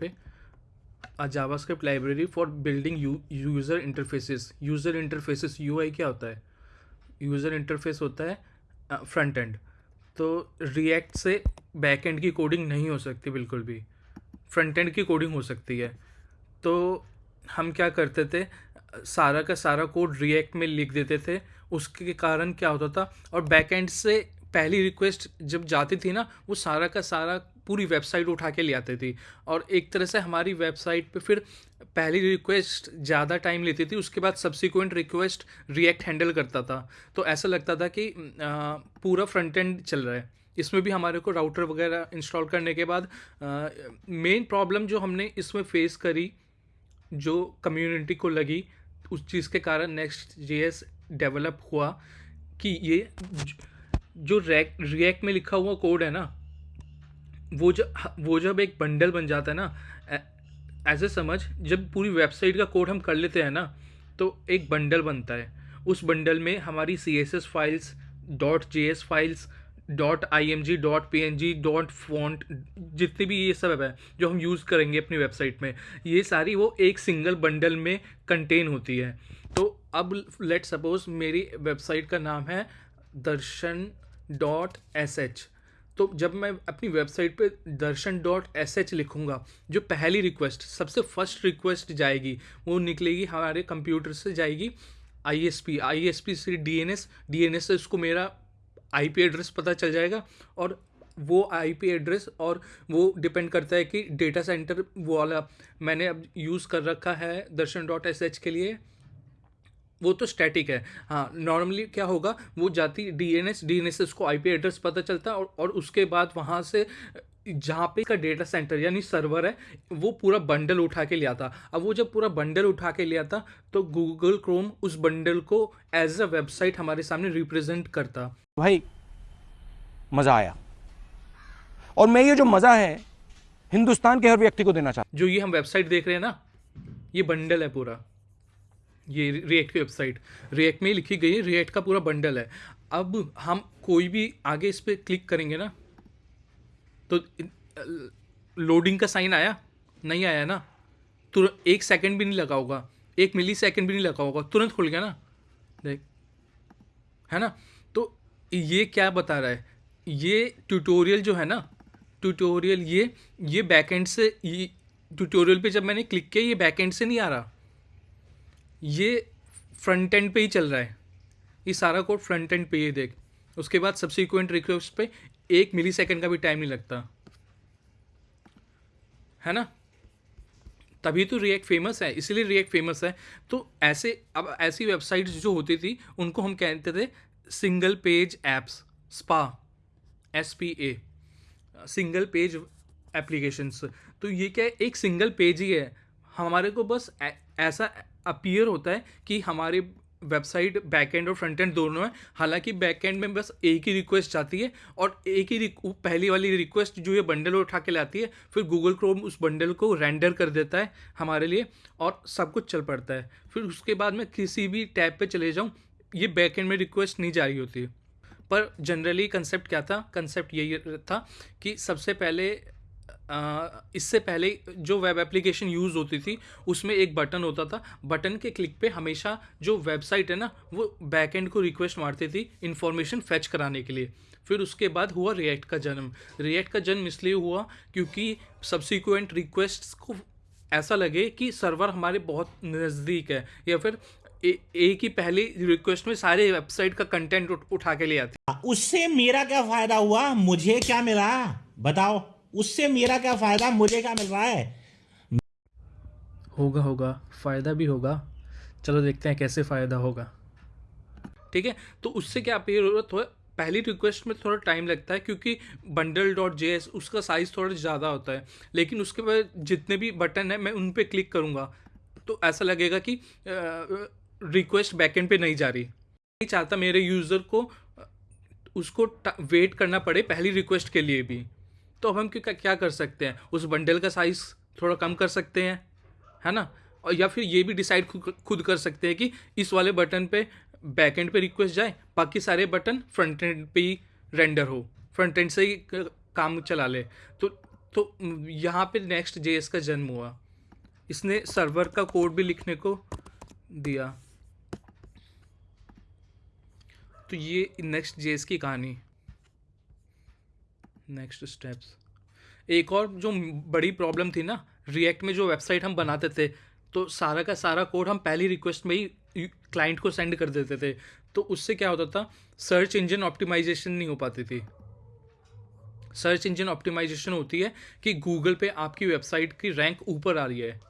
पे JavaScript library for building u- user interfaces. User interfaces UI क्या होता है? यूज़र इंटरफेस होता है फ्रंट एंड तो रिएक्ट से बैक एंड की कोडिंग नहीं हो सकती बिल्कुल भी. फ्रंट एंड की कोडिंग हो सकती है. तो हम क्या करते थे? सारा का सारा कोड रिएक्ट में लिख देते थे. उसके कारण क्या होता था? और बैक एंड से पहली रिक्वेस्ट जब जाती थी ना, वो सारा का सारा पूरी वेबसाइट उठा के ले आती थी। और एक तरह से हमारी वेबसाइट पे फिर पहली रिक्वेस्ट ज़्यादा टाइम लेती थी, उसके बाद सब्सिक्वेंट रिक्वेस्ट रिएक्ट हैंडल करता था। तो ऐसा लगता था कि पूरा फ्रंट एंड चल रहा है। इसमें भी हमारे को राउटर वगैरह इंस्टॉल करने के बाद मेन प्रॉब्लम जो हमने इसमें फेस करी, जो कम्युनिटी को लगी, उस चीज़ के कारण नेक्स्ट जे डेवलप हुआ कि ये जो रैक रिएक्ट में लिखा हुआ कोड है ना वो जब वो जब एक बंडल बन जाता है ना ऐसे समझ, जब पूरी वेबसाइट का कोड हम कर लेते हैं ना तो एक बंडल बनता है। उस बंडल में हमारी C S S files dot J S files dot I M G dot P N G dot font जितने भी ये सब है, जो हम यूज़ करेंगे अपनी वेबसाइट में, ये सारी वो एक सिंगल बंडल में कंटेन होती है। तो अब लेट सपोज़ मेरी वेबसाइट का नाम है दर्शन डॉट एस एच तो जब मैं अपनी वेबसाइट पे दर्शन डॉट एस एच लिखूँगा, जो पहली रिक्वेस्ट, सबसे फ़र्स्ट रिक्वेस्ट जाएगी, वो निकलेगी हमारे कंप्यूटर से जाएगी I S P I S P से D N S D N S से उसको मेरा आई पी एड्रेस पता चल जाएगा और वो आई पी एड्रेस और वो डिपेंड करता है कि डेटा सेंटर वो वाला मैंने अब यूज़ कर रखा है दर्शन डॉट एस एच के लिए। वो तो स्टैटिक है। हाँ नॉर्मली क्या होगा वो जाती D N S D N S उसको आई पी एड्रेस पता चलता है और, और उसके बाद वहाँ से जहाँ पे का डेटा सेंटर यानी सर्वर है वो पूरा बंडल उठा के लिया था अब वो जब पूरा बंडल उठा के लिया था तो गूगल क्रोम उस बंडल को एज अ वेबसाइट हमारे सामने रिप्रेजेंट करता। भाई मज़ा आया। और मैं ये जो मज़ा है हिंदुस्तान के हर व्यक्ति को देना चाहता जो ये हम वेबसाइट देख रहे हैं ना ये बंडल है पूरा। ये रिएक्ट की वेबसाइट रिएक्ट में ही लिखी गई है रिएक्ट का पूरा बंडल है। अब हम कोई भी आगे इस पर क्लिक करेंगे ना तो लोडिंग का साइन आया? नहीं आया ना? तुरंत एक सेकंड भी नहीं लगा होगा। एक मिली सेकंड भी नहीं लगा होगा। तुरंत खुल गया ना? देख, है ना? तो ये क्या बता रहा है? ये ट्यूटोरियल जो है ना ट्यूटोरियल ये ये बैकएंड से, ये ट्यूटोरियल पे जब मैंने क्लिक किया, ये बैकएंड से नहीं आ रहा। ये फ्रंट एंड पे ही चल रहा है। ये सारा कोड फ्रंट एंड पे ही देख। उसके बाद सब्सिक्वेंट रिक्वेस्ट पे एक मिली सेकेंड का भी टाइम नहीं लगता। है ना? तभी तो रिएक्ट फ़ेमस है, इसलिए रिएक्ट फ़ेमस है। तो ऐसे, अब ऐसी वेबसाइट्स जो होती थी, उनको हम कहते थे single page apps SPA S P A single page applications तो ये क्या है, एक सिंगल पेज ही है। हमारे को बस ऐसा अपीयर होता है कि हमारे वेबसाइट बैक एंड और फ्रंट एंड दोनों है। हालाँकि बैक एंड में बस एक ही रिक्वेस्ट जाती है और एक ही पहली वाली रिक्वेस्ट जो ये बंडल उठा के लाती है, फिर गूगल क्रोम उस बंडल को रेंडर कर देता है हमारे लिए और सब कुछ चल पड़ता है। फिर उसके बाद मैं किसी भी टैब पे चले जाऊँ, ये बैक एंड में रिक्वेस्ट नहीं जा रही होती। पर जनरली कंसेप्ट क्या था? कंसेप्ट यही था कि सबसे पहले इससे पहले जो वेब एप्लीकेशन यूज़ होती थी, उसमें एक बटन होता था। बटन के क्लिक पे हमेशा जो वेबसाइट है ना, वो बैक एंड को रिक्वेस्ट मारती थी इन्फॉर्मेशन फैच कराने के लिए। फिर उसके बाद हुआ रिएक्ट का जन्म। रिएक्ट का जन्म इसलिए हुआ क्योंकि सब्सिक्वेंट रिक्वेस्ट को ऐसा लगे कि सर्वर हमारे बहुत नज़दीक है, या फिर एक ही पहली रिक्वेस्ट में सारे वेबसाइट का कंटेंट उठा के ले आती। उससे मेरा क्या फ़ायदा हुआ? मुझे क्या मिला? बताओ। उससे मेरा क्या फ़ायदा? मुझे क्या मिल रहा है? होगा होगा। फ़ायदा भी होगा। चलो देखते हैं कैसे फ़ायदा होगा। ठीक है? तो उससे क्या पे ज़रूरत हो? पहली रिक्वेस्ट में थोड़ा टाइम लगता है क्योंकि बंडल डॉट जे एस उसका साइज़ थोड़ा ज़्यादा होता है। लेकिन उसके बाद जितने भी बटन है, मैं उन पर क्लिक करूँगा। तो ऐसा लगेगा कि रिक्वेस्ट बैकेंड पे नहीं जा रही। नहीं चाहता मेरे यूज़र को उसको वेट करना पड़े पहली रिक्वेस्ट के लिए भी। तो अब हम क्या कर सकते हैं? उस बंडल का साइज़ थोड़ा कम कर सकते हैं, है ना? और या फिर ये भी डिसाइड खुद कर सकते हैं कि इस वाले बटन पे बैक एंड पे रिक्वेस्ट जाए, बाकी सारे बटन फ्रंट एंड पे ही रेंडर हो फ्रंट एंड से ही काम चला ले। तो तो यहाँ पे नेक्स्ट जेएस का जन्म हुआ। इसने सर्वर का कोड भी लिखने को दिया। तो ये नेक्स्ट जेएस की कहानी। नेक्स्ट स्टेप्स एक और जो बड़ी प्रॉब्लम थी ना रिएक्ट में जो वेबसाइट हम बनाते थे तो सारा का सारा कोड हम पहली रिक्वेस्ट में ही क्लाइंट को सेंड कर देते थे। तो उससे क्या होता था सर्च इंजन ऑप्टिमाइजेशन नहीं हो पाती थी। सर्च इंजन ऑप्टिमाइजेशन होती है कि गूगल पे आपकी वेबसाइट की रैंक ऊपर आ रही है।